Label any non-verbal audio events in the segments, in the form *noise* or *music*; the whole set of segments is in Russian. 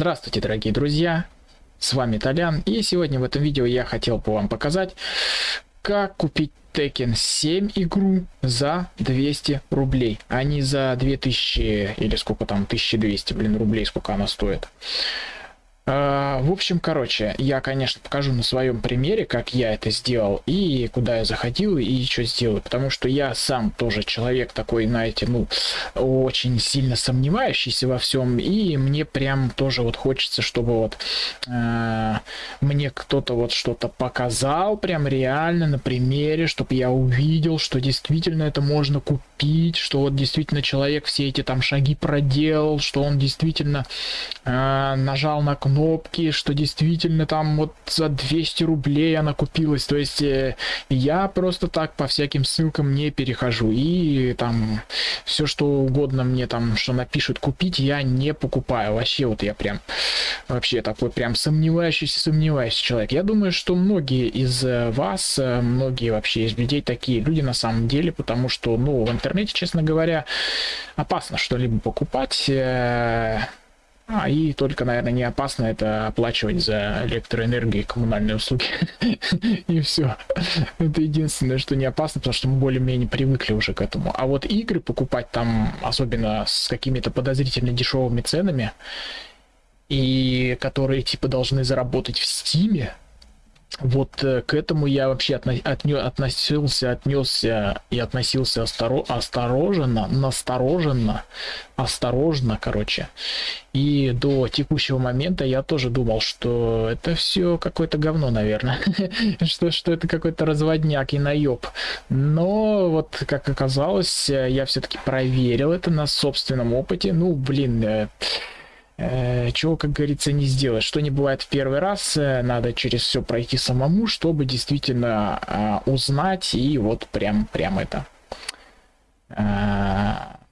Здравствуйте, дорогие друзья, с вами Толян, и сегодня в этом видео я хотел бы вам показать, как купить Tekken 7 игру за 200 рублей, а не за 2000 или сколько там, 1200, блин, рублей, сколько она стоит. А, в общем, короче, я, конечно, покажу на своем примере, как я это сделал, и куда я заходил, и что сделал, потому что я сам тоже человек такой, знаете, ну, очень сильно сомневающийся во всем, и мне прям тоже вот хочется, чтобы вот э, мне кто-то вот что-то показал, прям реально на примере, чтобы я увидел, что действительно это можно купить, что вот действительно человек все эти там шаги проделал, что он действительно э, нажал на кнопку, кнопки, что действительно там вот за 200 рублей она купилась. То есть э, я просто так по всяким ссылкам не перехожу. И там все что угодно мне там, что напишут купить, я не покупаю. Вообще вот я прям вообще такой прям сомневающийся, сомневающийся человек. Я думаю, что многие из э, вас, э, многие вообще из людей такие люди на самом деле, потому что, ну, в интернете, честно говоря, опасно что-либо покупать. А, и только, наверное, не опасно это оплачивать за электроэнергию и коммунальные услуги. *laughs* И все. Это единственное, что не опасно, потому что мы более-менее привыкли уже к этому. А вот игры покупать там, особенно с какими-то подозрительно дешевыми ценами, и которые типа должны заработать в Стиме, вот э, к этому я вообще отно- отне- относился, отнесся и относился осторо- осторожно, настороженно, осторожно, короче. И до текущего момента я тоже думал, что это все какое-то говно, наверное. *laughs* что, что это какой-то разводняк и наеб. Но вот, как оказалось, я все-таки проверил это на собственном опыте. Ну, блин, э, чего, как говорится, не сделать. Что не бывает в первый раз, э, надо через все пройти самому, чтобы действительно э, узнать и вот прям, прям это э,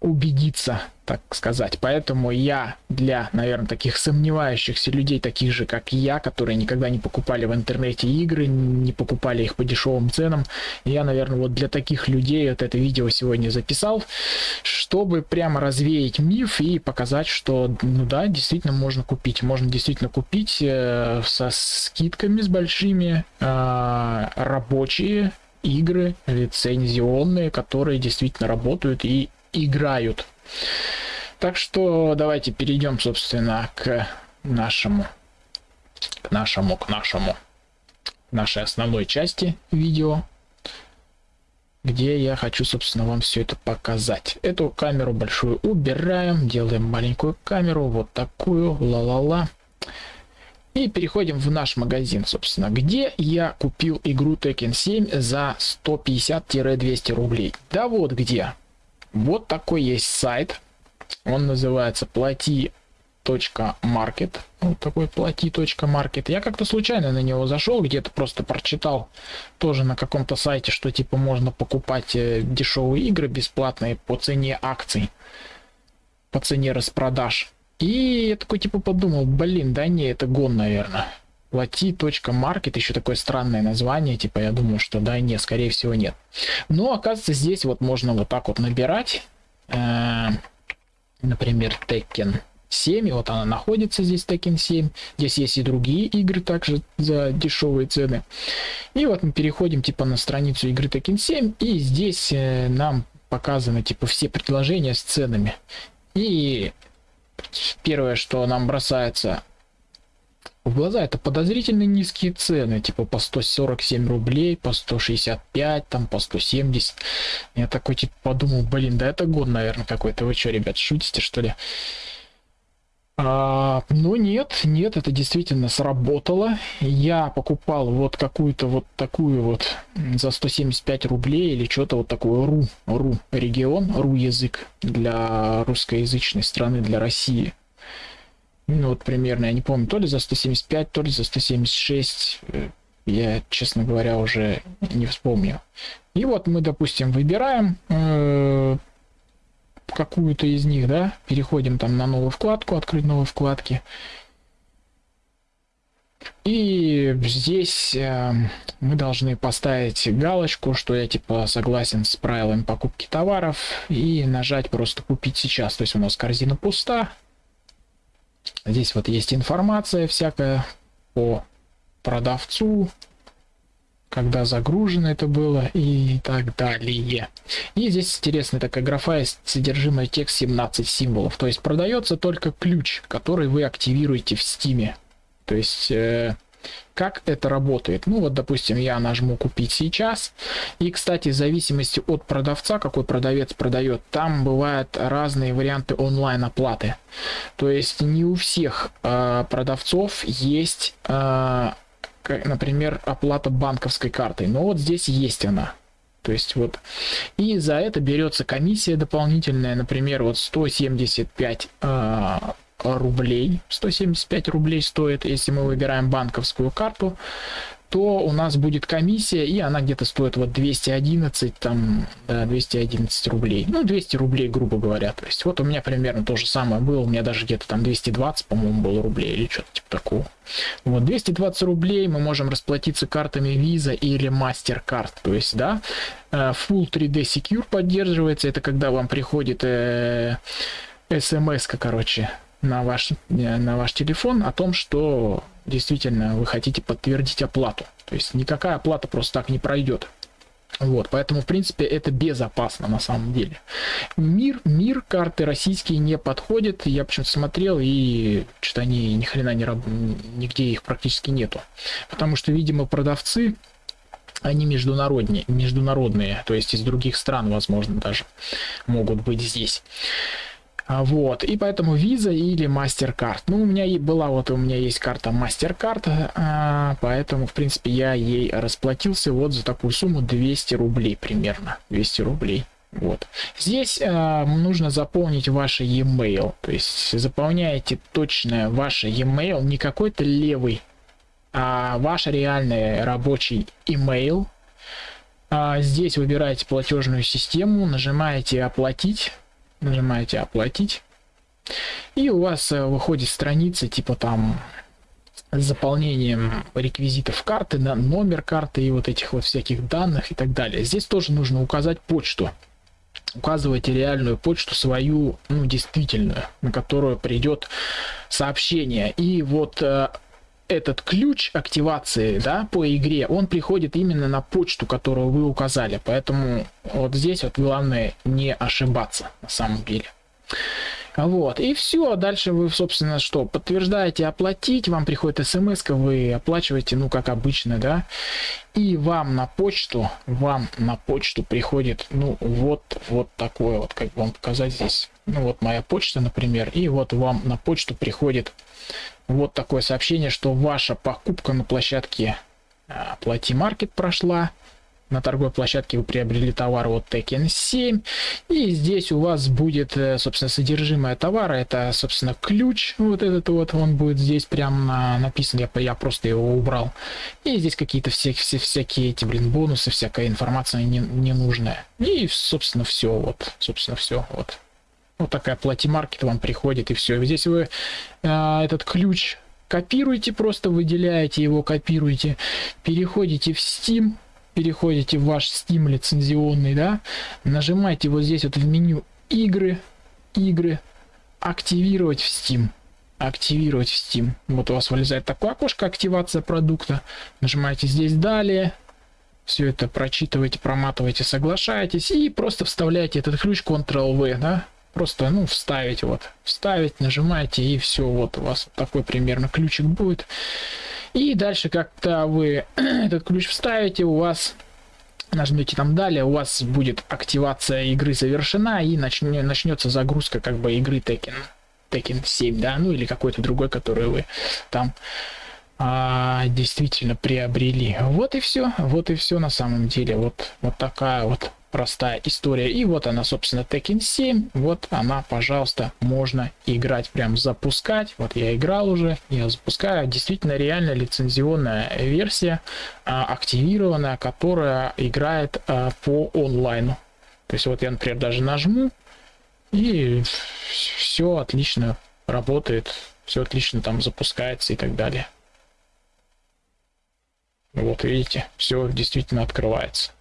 убедиться так сказать. Поэтому я для, наверное, таких сомневающихся людей, таких же, как я, которые никогда не покупали в интернете игры, не покупали их по дешевым ценам, я, наверное, вот для таких людей вот это видео сегодня записал, чтобы прямо развеять миф и показать, что, ну да, действительно можно купить. Можно действительно купить э, со скидками с большими э, рабочие игры лицензионные, которые действительно работают и играют. Так что давайте перейдем, собственно, к нашему, к нашему, к нашему, нашей основной части видео, где я хочу, собственно, вам все это показать. Эту камеру большую убираем, делаем маленькую камеру, вот такую, ла-ла-ла. И переходим в наш магазин, собственно, где я купил игру Tekken 7 за 150-200 рублей. Да вот где. Вот такой есть сайт. Он называется плати market вот такой плати.маркет я как-то случайно на него зашел где-то просто прочитал тоже на каком-то сайте что типа можно покупать э, дешевые игры бесплатные по цене акций по цене распродаж. И я такой типа подумал блин да не это гон наверное плати.маркет еще такое странное название типа я думаю что да не скорее всего нет. Но оказывается здесь вот можно вот так вот набирать э, например Tekken 7 и вот она находится здесь Tekken 7 здесь есть и другие игры также за дешевые цены. И вот мы переходим типа на страницу игры Tekken 7 и здесь э, нам показаны типа все предложения с ценами. И первое что нам бросается в глаза это подозрительно низкие цены, типа по 147 рублей, по 165, там по 170. Я такой типа подумал, блин, да это год, наверное, какой-то. Вы что, ребят, шутите, что ли? А, ну нет, нет, это действительно сработало. Я покупал вот какую-то вот такую вот за 175 рублей или что-то вот такое ру, ру регион, ру язык для русскоязычной страны, для России. Ну, вот примерно, я не помню, то ли за 175, то ли за 176. Э, я, честно говоря, уже не вспомню. И вот мы, допустим, выбираем э, какую-то из них, да, переходим там на новую вкладку, открыть новые вкладки. И здесь э, мы должны поставить галочку, что я типа согласен с правилами покупки товаров и нажать просто купить сейчас. То есть у нас корзина пуста, Здесь вот есть информация всякая по продавцу, когда загружено это было и так далее. И здесь интересная такая графа есть содержимое текст 17 символов. То есть продается только ключ, который вы активируете в стиме. То есть э, как это работает? Ну вот, допустим, я нажму купить сейчас. И, кстати, в зависимости от продавца, какой продавец продает, там бывают разные варианты онлайн оплаты. То есть не у всех э, продавцов есть э, например, оплата банковской картой. Но вот здесь есть она. То есть вот, и за это берется комиссия дополнительная, например, вот 175 э, рублей. 175 рублей стоит, если мы выбираем банковскую карту то у нас будет комиссия, и она где-то стоит вот 211, там, да, 211 рублей. Ну, 200 рублей, грубо говоря. То есть вот у меня примерно то же самое было, у меня даже где-то там 220, по-моему, было рублей или что-то типа такого. Вот, 220 рублей мы можем расплатиться картами Visa или MasterCard. То есть, да, э, Full 3D Secure поддерживается, это когда вам приходит э, смс короче, на ваш, на ваш телефон о том, что действительно вы хотите подтвердить оплату. То есть никакая оплата просто так не пройдет. Вот, поэтому, в принципе, это безопасно на самом деле. Мир, мир карты российские не подходит. Я почему-то смотрел, и что-то они ни хрена не раб... нигде их практически нету. Потому что, видимо, продавцы, они международные, международные, то есть из других стран, возможно, даже могут быть здесь. А, вот, и поэтому Visa или MasterCard. Ну, у меня и была, вот у меня есть карта MasterCard, а, поэтому, в принципе, я ей расплатился вот за такую сумму 200 рублей примерно. 200 рублей. Вот. Здесь э, нужно заполнить ваш e-mail. То есть заполняете точно ваш e-mail, не какой-то левый, а ваш реальный рабочий email. А здесь выбираете платежную систему, нажимаете оплатить нажимаете оплатить и у вас э, выходит страница типа там с заполнением реквизитов карты, на номер карты и вот этих вот всяких данных и так далее. Здесь тоже нужно указать почту. Указывайте реальную почту свою, ну, действительную, на которую придет сообщение. И вот э, этот ключ активации, да, по игре, он приходит именно на почту, которую вы указали. Поэтому вот здесь вот главное не ошибаться на самом деле. Вот, и все, дальше вы, собственно, что, подтверждаете оплатить, вам приходит смс, вы оплачиваете, ну, как обычно, да, и вам на почту, вам на почту приходит, ну, вот, вот такое вот, как вам показать здесь, ну, вот моя почта, например, и вот вам на почту приходит вот такое сообщение, что ваша покупка на площадке Плати Маркет прошла. На торговой площадке вы приобрели товар от Tekken 7. И здесь у вас будет, э, собственно, содержимое товара. Это, собственно, ключ. Вот этот вот, он будет здесь прям написан. Я, я просто его убрал. И здесь какие-то все, все, всякие эти, блин, бонусы, всякая информация не, ненужная. И, собственно, все. Вот, собственно, все. Вот. Вот такая плати-маркет вам приходит, и все. Здесь вы э, этот ключ копируете, просто выделяете его, копируете, переходите в Steam, переходите в ваш Steam лицензионный, да, нажимаете вот здесь вот в меню игры, игры, активировать в Steam, активировать в Steam. Вот у вас вылезает такое окошко активация продукта, нажимаете здесь далее, все это прочитываете, проматываете, соглашаетесь и просто вставляете этот ключ Ctrl-V, да, просто ну вставить вот вставить нажимаете и все вот у вас такой примерно ключик будет. И дальше как-то вы *clears throat* этот ключ вставите у вас нажмете там далее у вас будет активация игры завершена и начнет, начнется загрузка как бы игры Tekken Tekken 7 да ну или какой-то другой который вы там а, действительно приобрели вот и все вот и все на самом деле вот вот такая вот простая история. И вот она, собственно, Tekken 7. Вот она, пожалуйста, можно играть, прям запускать. Вот я играл уже, я запускаю. Действительно, реально лицензионная версия, а, активированная, которая играет а, по онлайну. То есть вот я, например, даже нажму, и все отлично работает, все отлично там запускается и так далее. Вот видите, все действительно открывается.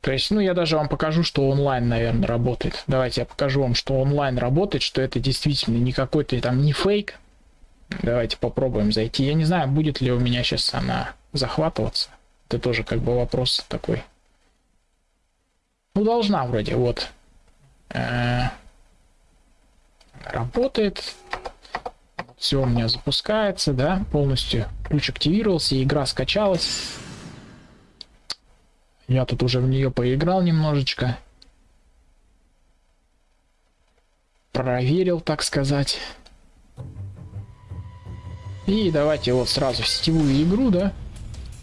То есть, ну, я даже вам покажу, что онлайн, наверное, работает. Давайте я покажу вам, что онлайн работает, что это действительно не какой-то там не фейк. Давайте попробуем зайти. Я не знаю, будет ли у меня сейчас она захватываться. Это тоже как бы вопрос такой. Ну, должна вроде, вот. Э -э работает. Все у меня запускается, да, полностью. Ключ активировался, игра скачалась. Я тут уже в нее поиграл немножечко. Проверил, так сказать. И давайте вот сразу в сетевую игру, да.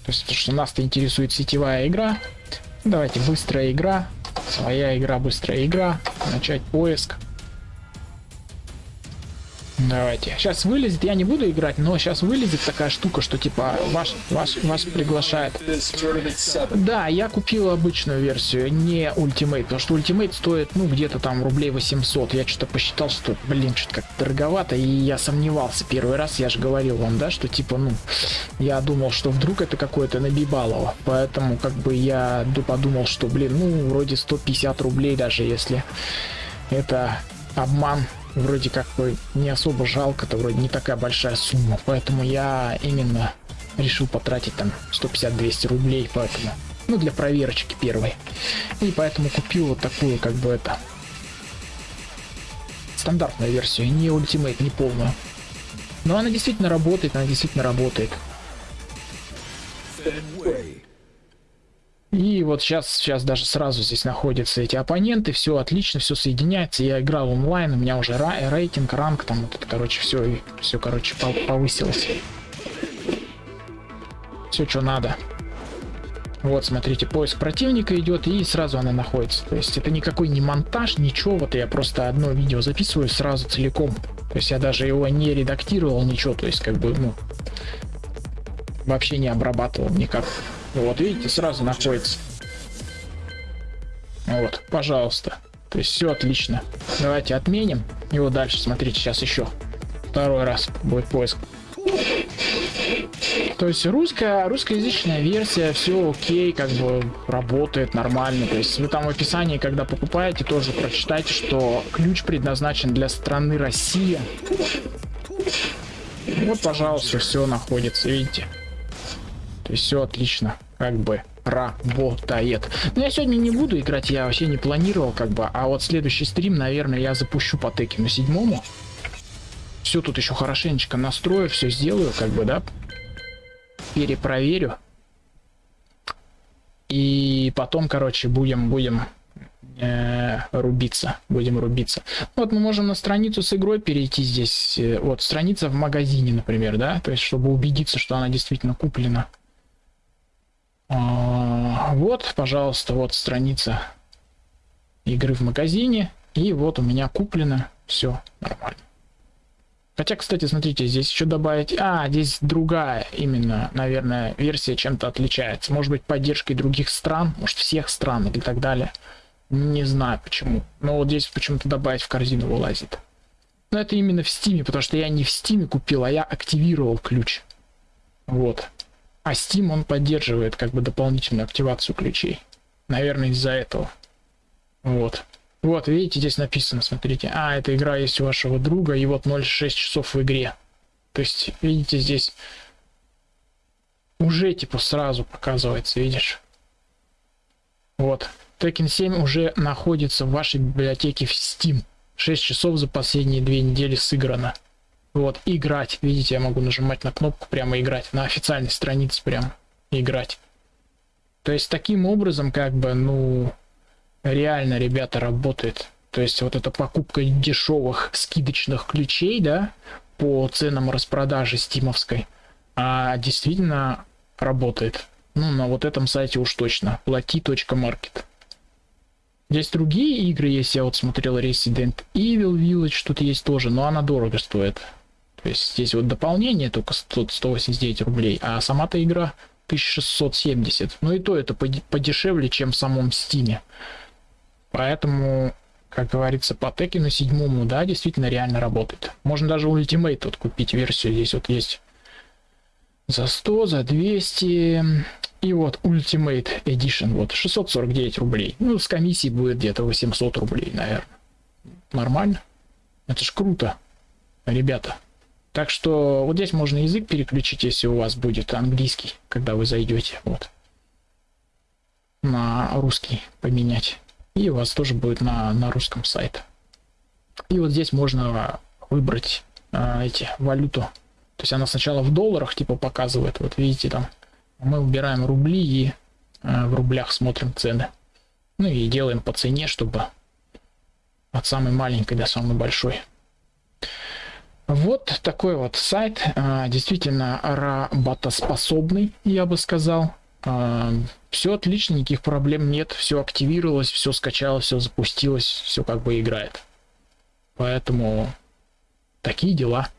То есть, что нас-то интересует сетевая игра. Давайте быстрая игра. Своя игра, быстрая игра. Начать поиск. Давайте. Сейчас вылезет, я не буду играть, но сейчас вылезет такая штука, что типа ваш, ваш, вас приглашает. Да, я купил обычную версию, не Ultimate, потому что Ultimate стоит, ну, где-то там рублей 800. Я что-то посчитал, что, блин, что-то как дороговато, и я сомневался первый раз, я же говорил вам, да, что типа, ну, я думал, что вдруг это какое-то набибалово, поэтому как бы я подумал, что, блин, ну, вроде 150 рублей даже, если это обман вроде как бы не особо жалко, это вроде не такая большая сумма, поэтому я именно решил потратить там 150-200 рублей, поэтому, ну, для проверочки первой. И поэтому купил вот такую, как бы это, стандартную версию, не ультимейт, не полную. Но она действительно работает, она действительно работает. Вот сейчас, сейчас даже сразу здесь находятся эти оппоненты, все отлично, все соединяется. Я играл онлайн, у меня уже рейтинг, ранг, там вот это, короче, все, все, короче, повысилось. Все, что надо. Вот, смотрите, поиск противника идет, и сразу она находится. То есть это никакой не монтаж, ничего. Вот я просто одно видео записываю сразу целиком. То есть я даже его не редактировал, ничего. То есть как бы, ну, вообще не обрабатывал никак. Вот, видите, сразу находится. Вот, пожалуйста. То есть все отлично. Давайте отменим его дальше. Смотрите, сейчас еще второй раз будет поиск. То есть русская, русскоязычная версия, все окей, как бы работает нормально. То есть вы там в описании, когда покупаете, тоже прочитайте, что ключ предназначен для страны Россия. Вот, пожалуйста, все находится, видите. То есть все отлично, как бы работает. Но я сегодня не буду играть, я вообще не планировал, как бы. А вот следующий стрим, наверное, я запущу по Текину седьмому. Все тут еще хорошенечко настрою, все сделаю, как бы, да. Перепроверю. И потом, короче, будем, будем э, рубиться. Будем рубиться. Вот мы можем на страницу с игрой перейти здесь. Э, вот, страница в магазине, например, да. То есть, чтобы убедиться, что она действительно куплена. А, вот, пожалуйста, вот страница игры в магазине. И вот у меня куплено. Все нормально. Хотя, кстати, смотрите, здесь еще добавить... А, здесь другая именно, наверное, версия чем-то отличается. Может быть, поддержкой других стран, может, всех стран и так далее. Не знаю почему. Но вот здесь почему-то добавить в корзину вылазит. Но это именно в Steam е, потому что я не в Steam е купил, а я активировал ключ. Вот. А Steam он поддерживает как бы дополнительную активацию ключей. Наверное, из-за этого. Вот. Вот, видите, здесь написано, смотрите. А, эта игра есть у вашего друга, и вот 0,6 часов в игре. То есть, видите, здесь уже типа сразу показывается, видишь? Вот. Tekken 7 уже находится в вашей библиотеке в Steam. 6 часов за последние две недели сыграно. Вот, играть. Видите, я могу нажимать на кнопку прямо играть. На официальной странице прямо играть. То есть таким образом, как бы, ну, реально, ребята, работает. То есть вот эта покупка дешевых скидочных ключей, да, по ценам распродажи стимовской, а действительно работает. Ну, на вот этом сайте уж точно. Plati.market. Здесь другие игры есть, я вот смотрел Resident Evil Village, тут есть тоже, но она дорого стоит. То есть здесь вот дополнение только 100, 189 рублей, а сама-то игра 1670. Ну и то это подешевле, чем в самом стиме. Поэтому, как говорится, по Текину седьмому, да, действительно реально работает. Можно даже Ultimate вот купить версию. Здесь вот есть за 100, за 200, И вот Ultimate Edition, вот 649 рублей. Ну, с комиссией будет где-то 800 рублей, наверное. Нормально. Это ж круто, ребята. Так что вот здесь можно язык переключить, если у вас будет английский, когда вы зайдете. Вот. На русский поменять. И у вас тоже будет на, на русском сайт. И вот здесь можно выбрать а, эти валюту. То есть она сначала в долларах типа показывает. Вот видите там. Мы выбираем рубли и а, в рублях смотрим цены. Ну и делаем по цене, чтобы от самой маленькой до самой большой. Вот такой вот сайт, а, действительно работоспособный, я бы сказал. А, все отлично, никаких проблем нет, все активировалось, все скачалось, все запустилось, все как бы играет. Поэтому такие дела.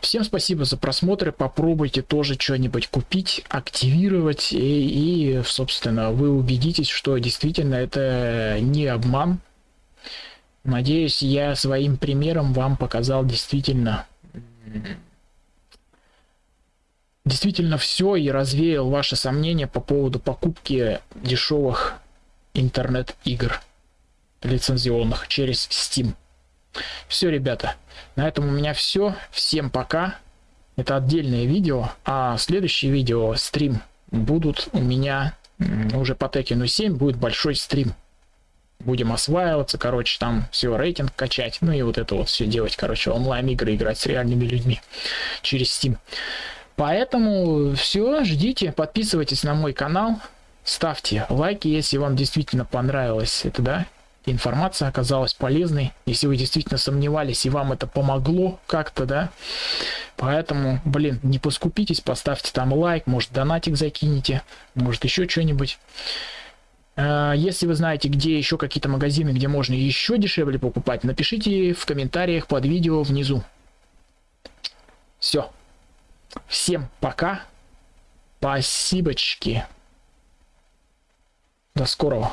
Всем спасибо за просмотр, попробуйте тоже что-нибудь купить, активировать, и, и, собственно, вы убедитесь, что действительно это не обман, Надеюсь, я своим примером вам показал действительно действительно все и развеял ваши сомнения по поводу покупки дешевых интернет-игр лицензионных через Steam. Все, ребята, на этом у меня все. Всем пока. Это отдельное видео, а следующее видео, стрим, будут у меня уже по Tekken 7 будет большой стрим будем осваиваться, короче, там все, рейтинг качать, ну и вот это вот все делать, короче, онлайн-игры играть с реальными людьми через Steam. Поэтому все, ждите, подписывайтесь на мой канал, ставьте лайки, если вам действительно понравилось это, да, информация оказалась полезной, если вы действительно сомневались и вам это помогло как-то, да, поэтому, блин, не поскупитесь, поставьте там лайк, может донатик закинете, может еще что-нибудь. Э, если вы знаете, где еще какие-то магазины, где можно еще дешевле покупать, напишите в комментариях под видео внизу. Все. Всем пока. Спасибочки. До скорого.